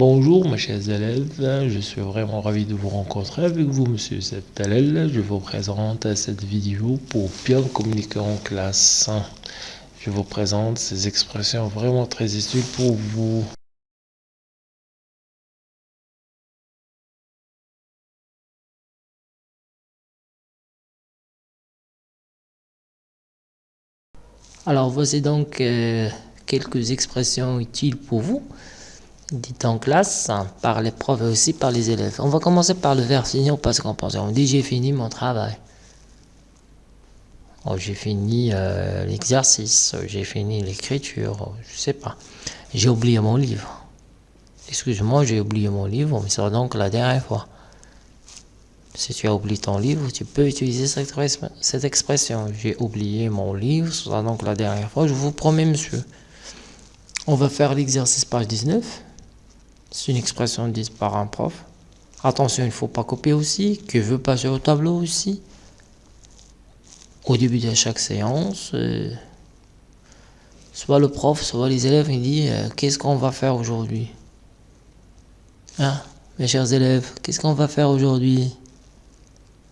Bonjour mes chers élèves, je suis vraiment ravi de vous rencontrer avec vous monsieur Septalel. Je vous présente cette vidéo pour bien communiquer en classe. Je vous présente ces expressions vraiment très utiles pour vous. Alors voici donc euh, quelques expressions utiles pour vous dit en classe par les profs et aussi par les élèves. On va commencer par le verbe finir parce qu'on pense. On dit j'ai fini mon travail. Oh, j'ai fini euh, l'exercice, j'ai fini l'écriture, oh, je sais pas. J'ai oublié mon livre. Excuse-moi, j'ai oublié mon livre, mais c'est donc la dernière fois. Si tu as oublié ton livre, tu peux utiliser cette expression. J'ai oublié mon livre, ce sera donc la dernière fois, je vous promets, monsieur. On va faire l'exercice page 19. C'est une expression dite par un prof. Attention, il ne faut pas copier aussi. Que veut passer au tableau aussi? Au début de chaque séance, euh, soit le prof, soit les élèves, il dit euh, qu'est-ce qu'on va faire aujourd'hui? Hein, mes chers élèves, qu'est-ce qu'on va faire aujourd'hui?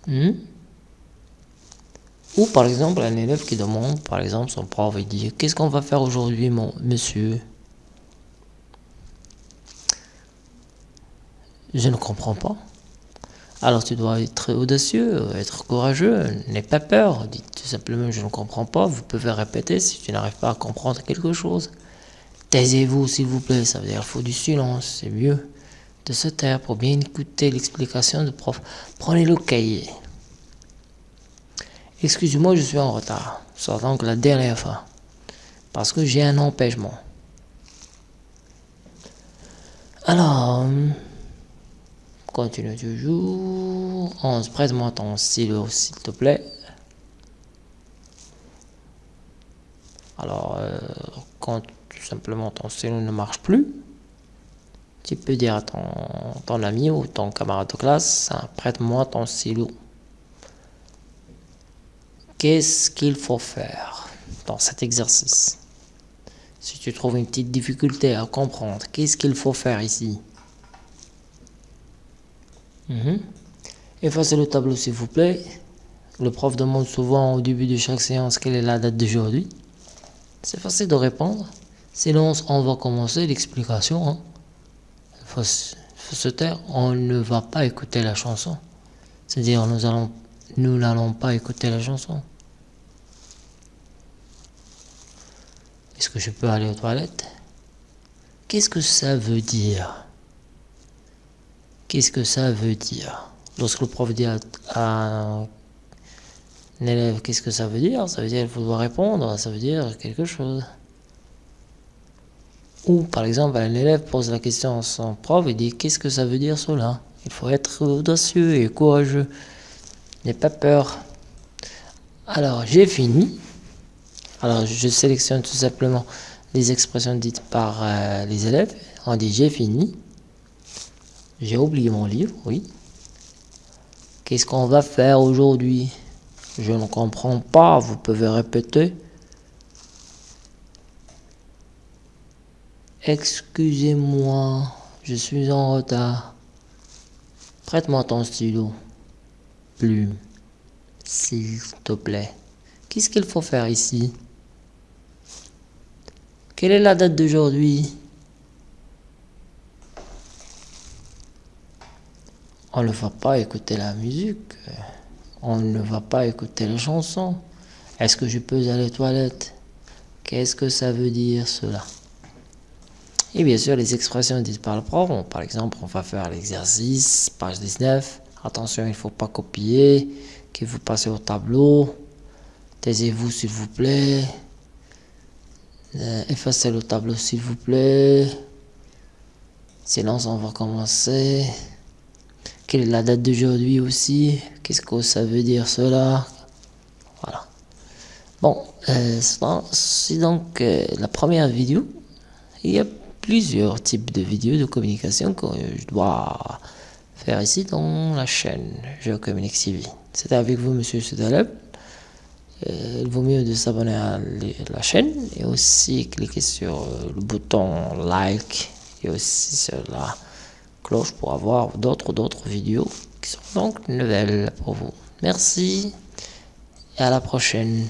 Hmm? Ou par exemple, un élève qui demande, par exemple, son prof, il dit qu'est-ce qu'on va faire aujourd'hui, mon monsieur? Je ne comprends pas. Alors tu dois être audacieux, être courageux, n'aie pas peur. Dites tout simplement je ne comprends pas. Vous pouvez répéter si tu n'arrives pas à comprendre quelque chose. Taisez-vous s'il vous plaît, ça veut dire qu'il faut du silence, c'est mieux de se taire pour bien écouter l'explication du prof. Prenez le cahier. Excusez-moi, je suis en retard. C'est donc la dernière fois. Parce que j'ai un empêchement. Alors... Continue toujours. 11. Prête-moi ton stylo, s'il te plaît. Alors, euh, quand tout simplement ton stylo ne marche plus, tu peux dire à ton, ami ou ton camarade de classe, hein, prête-moi ton stylo. Qu'est-ce qu'il faut faire dans cet exercice? Si tu trouves une petite difficulté à comprendre, qu'est-ce qu'il faut faire ici? Mhm. Effacez le tableau s'il vous plaît. Le prof demande souvent au début de chaque séance quelle est la date d'aujourd'hui. C'est facile de répondre. Sinon, on va commencer l'explication. Hein. Il faut, se taire. On ne va pas écouter la chanson. C'est-à-dire, nous n'allons pas écouter la chanson. Est-ce que je peux aller aux toilettes? Qu'est-ce que ça veut dire? Qu'est-ce que ça veut dire? Lorsque le prof dit à, un élève qu'est-ce que ça veut dire, ça veut dire qu'il faut répondre, ça veut dire quelque chose. Ou par exemple, un élève pose la question à son prof et dit qu'est-ce que ça veut dire cela? Il faut être audacieux et courageux. N'aie pas peur. Alors, j'ai fini. Alors, je sélectionne tout simplement les expressions dites par euh, les élèves. On dit j'ai fini. J'ai oublié mon livre, oui. Qu'est-ce qu'on va faire aujourd'hui? Je ne comprends pas, vous pouvez répéter. Excusez-moi, je suis en retard. Prête-moi ton stylo. Plume. S'il te plaît. Qu'est-ce qu'il faut faire ici? Quelle est la date d'aujourd'hui? On ne va pas écouter la musique, on ne va pas écouter les chansons. Est-ce que je peux aller aux toilettes? Qu'est-ce que ça veut dire cela? Et bien sûr, les expressions dites par le prof, par exemple, on va faire l'exercice, page 19. Attention, il ne faut pas copier, que vous passez au tableau. Taisez-vous s'il vous plaît. Euh, effacez le tableau s'il vous plaît. Silence, on va commencer. Quelle est la date d'aujourd'hui aussi? Qu'est-ce que ça veut dire cela? Voilà. Bon, euh, c'est donc euh, la première vidéo. Il y a plusieurs types de vidéos de communication que je dois faire ici dans la chaîne Je communique TV. C'était avec vous, monsieur Sudaleb. Euh, il vaut mieux de s'abonner à la chaîne et aussi cliquer sur le bouton like et aussi sur la cloche pour avoir d'autres d'autres vidéos qui sont donc nouvelles pour vous. Merci et à la prochaine.